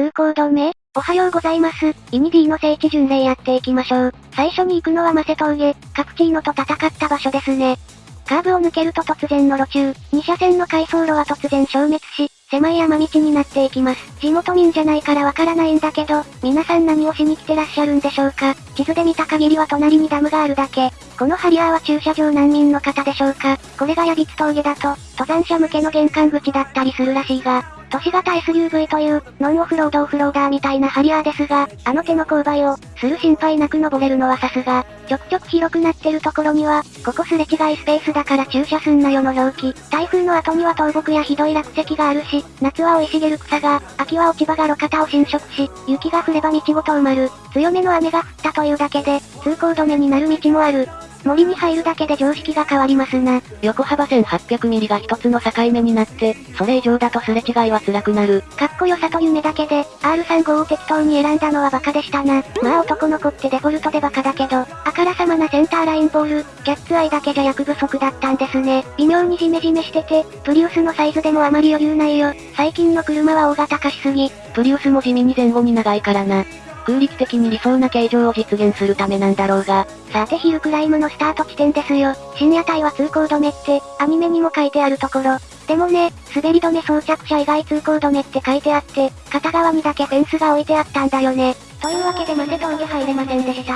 通行止め？おはようございます。イニディの聖地巡礼やっていきましょう。最初に行くのはマセ峠、カプチーノと戦った場所ですね。カーブを抜けると突然の路中、2車線の回送路は突然消滅し、狭い山道になっていきます。地元民じゃないからわからないんだけど、皆さん何をしに来てらっしゃるんでしょうか地図で見た限りは隣にダムがあるだけ。このハリアーは駐車場難民の方でしょうかこれがヤビツ峠だと、登山者向けの玄関口だったりするらしいが、都市型 SUV という、ノンオフロードオフローダーみたいなハリアーですが、あの手の勾配を、する心配なく登れるのはさすが。ちょくちょく広くなってるところには、ここすれ違いスペースだから駐車すんなよの表記。台風の後には倒木やひどい落石があるし、夏は生い茂る草が、秋は落ち葉が路肩を侵食し、雪が降れば道ごと埋まる。強めの雨が降ったというだけで、通行止めになる道もある。森に入るだけで常識が変わりますな。横幅1800ミリが一つの境目になって、それ以上だとすれ違いは辛くなる。かっこよさと夢だけで、R35 を適当に選んだのはバカでしたな。まあ男の子ってデフォルトでバカだけど、あからさまなセンターラインボール、キャッツアイだけじゃ役不足だったんですね。微妙にジメジメしてて、プリウスのサイズでもあまり余裕ないよ。最近の車は大型化しすぎ。プリウスも地味に前後に長いからな。空力的に理想な形状を実現するためなんだろうが。さてヒルクライムのスタート地点ですよ。深夜帯は通行止めって、アニメにも書いてあるところ。でもね、滑り止め装着者以外通行止めって書いてあって、片側にだけフェンスが置いてあったんだよね。というわけで待て峠入れませんでした。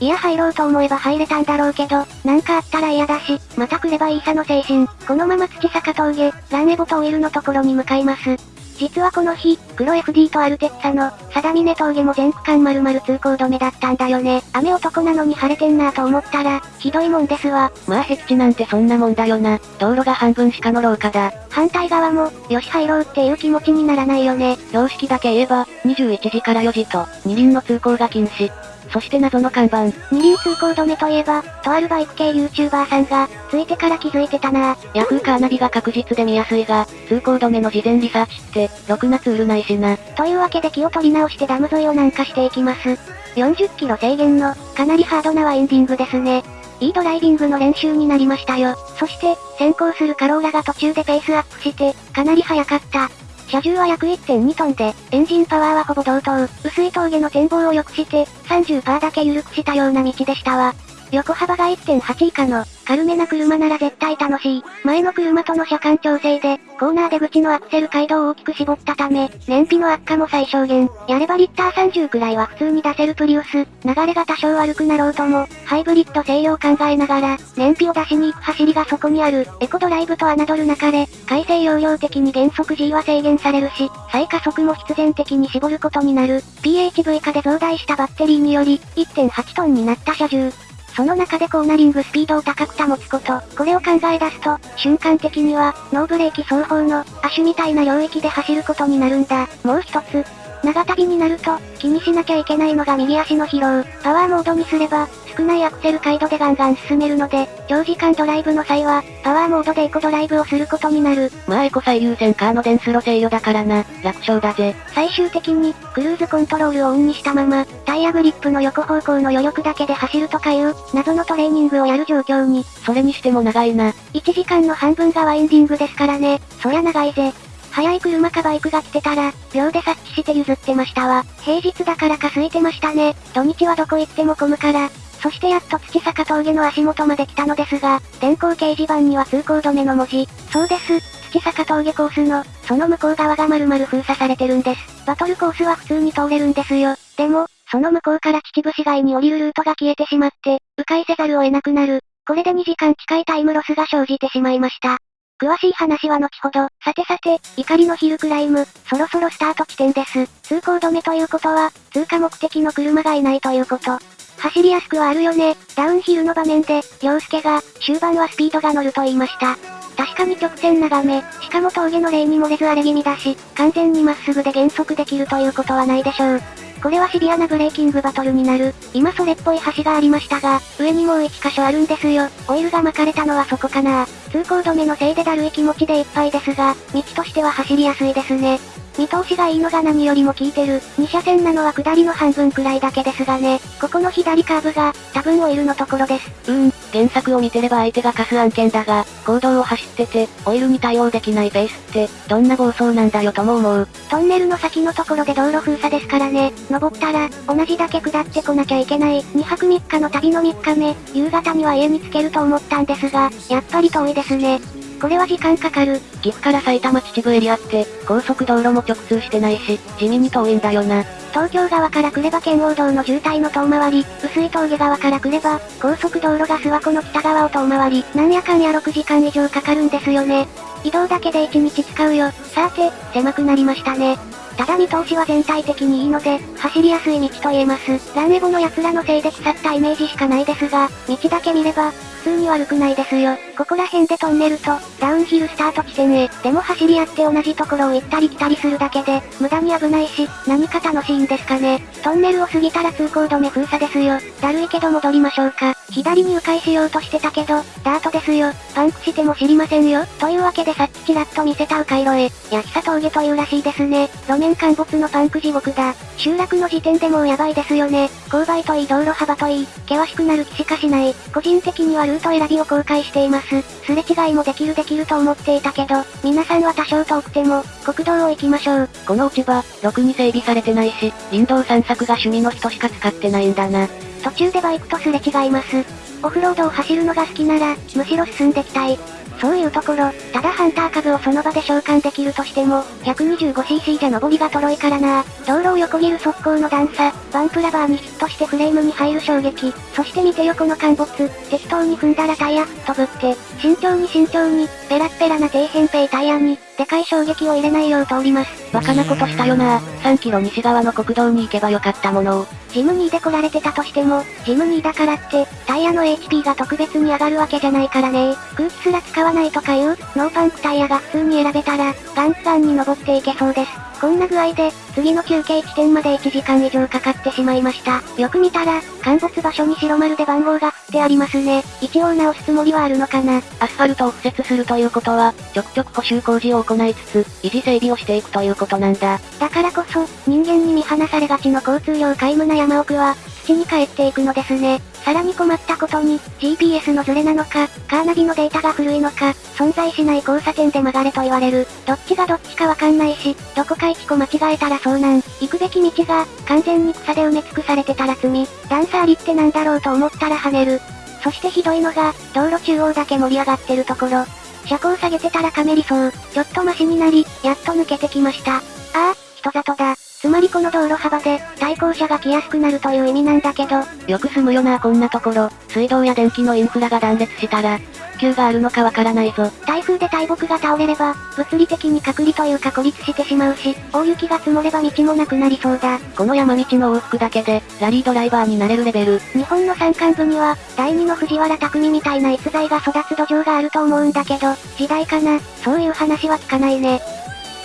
いや入ろうと思えば入れたんだろうけど、なんかあったら嫌だし、また来ればいいさの精神。このまま土坂峠、ランエボトオイルのところに向かいます。実はこの日、黒 FD とアルテッツァの、定峰峠も全区間丸々通行止めだったんだよね。雨男なのに晴れてんなぁと思ったら、ひどいもんですわ。まあ僻地なんてそんなもんだよな。道路が半分しかの廊下だ。反対側も、よし入ろうっていう気持ちにならないよね。標識だけ言えば、21時から4時と、二輪の通行が禁止。そして謎の看板。二輪通行止めといえば、とあるバイク系 YouTuber さんが、ついてから気づいてたなヤフーカーナビが確実で見やすいが、通行止めの事前リサーチって、ろくなツールないしな。というわけで気を取り直してダム沿いを南下していきます。40キロ制限の、かなりハードなワインディングですね。いいドライビングの練習になりましたよ。そして、先行するカローラが途中でペースアップして、かなり速かった。車重は約1.2トンで、エンジンパワーはほぼ同等。薄い峠の展望を良くして、30%だけ緩くしたような道でしたわ。横幅が1.8以下の、軽めな車なら絶対楽しい。前の車との車間調整で、コーナー出口のアクセル街道を大きく絞ったため、燃費の悪化も最小限。やればリッター30くらいは普通に出せるプリウス。流れが多少悪くなろうとも、ハイブリッド制御を考えながら、燃費を出しに行く走りがそこにある。エコドライブと侮るなかれ、改正容量的に減速 G は制限されるし、再加速も必然的に絞ることになる。PHV 化で増大したバッテリーにより、1.8トンになった車重。その中でコーナリングスピードを高く保つこと。これを考え出すと、瞬間的には、ノーブレーキ双方の、足みたいな領域で走ることになるんだ。もう一つ、長旅になると、気にしなきゃいけないのが右足の疲労。パワーモードにすれば、少ないアクセル回路でガンガン進めるので、長時間ドライブの際は、パワーモードでエコドライブをすることになる。まあエコ最優先カーの電スロ制御だからな、楽勝だぜ。最終的に、クルーズコントロールをオンにしたまま、タイヤグリップの横方向の余力だけで走るとかいう、謎のトレーニングをやる状況に。それにしても長いな。1時間の半分がワインディングですからね。そりゃ長いぜ。速い車かバイクが来てたら、秒で察知して譲ってましたわ。平日だからか空いてましたね。土日はどこ行っても混むから。そしてやっと土坂峠の足元まで来たのですが、電光掲示板には通行止めの文字。そうです。土坂峠コースの、その向こう側が丸々封鎖されてるんです。バトルコースは普通に通れるんですよ。でも、その向こうから秩父市街に降りるルートが消えてしまって、迂回せざるを得なくなる。これで2時間近いタイムロスが生じてしまいました。詳しい話は後ほど。さてさて、怒りのヒルクライム、そろそろスタート地点です。通行止めということは、通過目的の車がいないということ。走りやすくはあるよね。ダウンヒルの場面で、洋介が、終盤はスピードが乗ると言いました。確かに直線長め、しかも峠の例に漏れず荒れ気味だし、完全にまっすぐで減速できるということはないでしょう。これはシビアなブレーキングバトルになる。今それっぽい橋がありましたが、上にもう1箇所あるんですよ。オイルが巻かれたのはそこかな通行止めのせいでだるい気持ちでいっぱいですが、道としては走りやすいですね。見通しがいいのが何よりも効いてる。2車線なのは下りの半分くらいだけですがね。ここの左カーブが、多分オイルのところです。うん、原作を見てれば相手が貸す案件だが、行動を走ってて、オイルに対応できないペースって、どんな暴走なんだよとも思う。トンネルの先のところで道路封鎖ですからね、登ったら、同じだけ下ってこなきゃいけない、2泊3日の旅の3日目、夕方には家に着けると思ったんですが、やっぱり遠いですね。これは時間かかる。岐阜から埼玉秩父エリアって、高速道路も直通してないし、地味に遠いんだよな。東京側から来れば県央道の渋滞の遠回り、薄い峠側から来れば、高速道路が諏訪湖の北側を遠回り、なんやかんや6時間以上かかるんですよね。移動だけで1日使うよ。さて、狭くなりましたね。ただ見通しは全体的にいいので、走りやすい道と言えます。ランエボの奴らのせいで腐ったイメージしかないですが、道だけ見れば、普通に悪くないですよ。ここら辺でトンネルと、ダウンヒルスタート地点へ。でも走り合って同じところを行ったり来たりするだけで、無駄に危ないし、何か楽しいんですかね。トンネルを過ぎたら通行止め封鎖ですよ。だるいけど戻りましょうか。左に迂回しようとしてたけど、ダートですよ。パンクしても知りませんよ。というわけでさっきちらっと見せた迂回路へ。八久峠というらしいですね。路面陥没のパンク地獄だ。集落の時点でもうやばいですよね。勾配といい道路幅といい、険しくなる気しかしない。個人的にはルート選びを公開しています。すれ違いもできるできると思っていたけど、皆さんは多少遠くても、国道を行きましょう。この落ち葉、ろくに整備されてないし、林道散策が趣味の人しか使ってないんだな。途中でバイクとすれ違います。オフロードを走るのが好きなら、むしろ進んできたい。そういうところ、ただハンター株をその場で召喚できるとしても、125cc じゃ登りがとろいからな。道路を横切る速攻の段差、バンプラバーにヒットしてフレームに入る衝撃、そして見てよこの陥没、適当に踏んだらタイヤ飛ぶって、慎重に慎重に、ペラッペラな底辺ペイタイヤに、でかい衝撃を入れないよう通ります。バカなことしたよな。3キロ西側の国道に行けばよかったものを。ジム2で来られてたとしても、ジム2だからって、タイヤの HP が特別に上がるわけじゃないからね空気すら使わないとかいう、ノーパンクタイヤが普通に選べたら、ガンツガンに登っていけそうです。こんな具合で、次の休憩地点まで1時間以上かかってしまいました。よく見たら、陥没場所に白丸で番号が振ってありますね。一応直すつもりはあるのかな。アスファルトを敷設するということは、ちょくちょく補修工事を行いつつ、維持整備をしていくということなんだ。だからこそ、人間に見放されがちの交通量皆無な山奥は、土に帰っていくのですね。さらに困ったことに、GPS のズレなのか、カーナビのデータが古いのか、存在しない交差点で曲がれと言われる。どっちがどっちかわかんないし、どこか一個間違えたら遭難。行くべき道が、完全に草で埋め尽くされてたら罪。段差ありってなんだろうと思ったら跳ねる。そしてひどいのが、道路中央だけ盛り上がってるところ。車高下げてたらかめりそう。ちょっとマシになり、やっと抜けてきました。ああ、人里だ。つまりこの道路幅で、対向車が来やすくなるという意味なんだけど、よく住むよなこんなところ、水道や電気のインフラが断裂したら、復旧があるのかわからないぞ。台風で大木が倒れれば、物理的に隔離というか孤立してしまうし、大雪が積もれば道もなくなりそうだ。この山道の往復だけで、ラリードライバーになれるレベル。日本の山間部には、第二の藤原匠みたいな逸材が育つ土壌があると思うんだけど、時代かな、そういう話は聞かないね。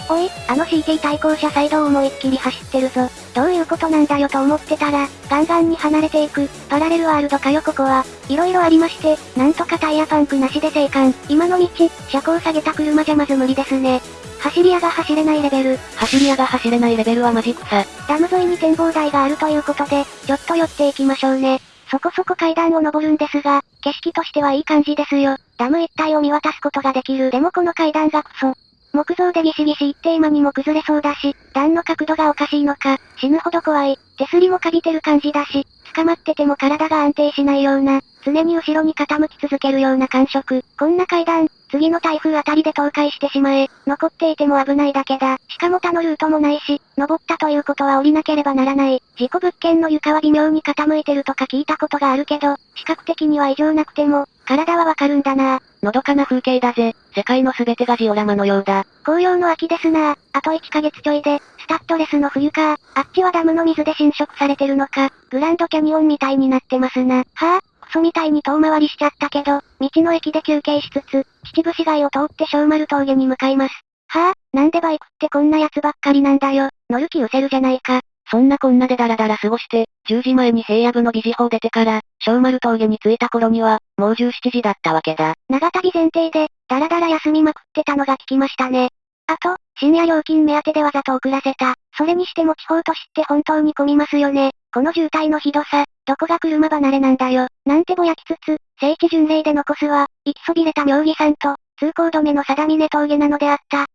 おい、あの CT 対向車サイドを思いっきり走ってるぞ。どういうことなんだよと思ってたら、ガンガンに離れていく、パラレルワールドかよここは。色々ありまして、なんとかタイヤパンクなしで生還。今の道、車高下げた車じゃまず無理ですね。走り屋が走れないレベル。走り屋が走れないレベルはマジ草。ダム沿いに展望台があるということで、ちょっと寄っていきましょうね。そこそこ階段を登るんですが、景色としてはいい感じですよ。ダム一帯を見渡すことができる。でもこの階段がクソ。木造でギシギシ一定間にも崩れそうだし、段の角度がおかしいのか、死ぬほど怖い。手すりもかびてる感じだし、捕まってても体が安定しないような、常に後ろに傾き続けるような感触。こんな階段、次の台風あたりで倒壊してしまえ、残っていても危ないだけだ。しかも他のルートもないし、登ったということは降りなければならない。事故物件の床は微妙に傾いてるとか聞いたことがあるけど、視覚的には異常なくても、体はわかるんだなのどかな風景だぜ。世界の全てがジオラマのようだ。紅葉の秋ですなあと1ヶ月ちょいで、スタッドレスの冬かあっちはダムの水で侵食されてるのか。グランドキャニオンみたいになってますな。はぁ、あ、クソみたいに遠回りしちゃったけど、道の駅で休憩しつつ、秩父市街を通って小丸峠に向かいます。はぁ、あ、なんでバイクってこんなやつばっかりなんだよ。乗る気失せるじゃないか。そんなこんなでダラダラ過ごして、10時前に平野部の疑似法出てから、小丸峠に着いた頃には、もう17時だったわけだ。長旅前提で、ダラダラ休みまくってたのが聞きましたね。あと、深夜料金目当てでわざと遅らせた。それにしても地方都市って本当に混みますよね。この渋滞のひどさ、どこが車離れなんだよ。なんてぼやきつつ、聖地巡礼で残すは、行きそびれた妙義山と、通行止めの定峰峠なのであった。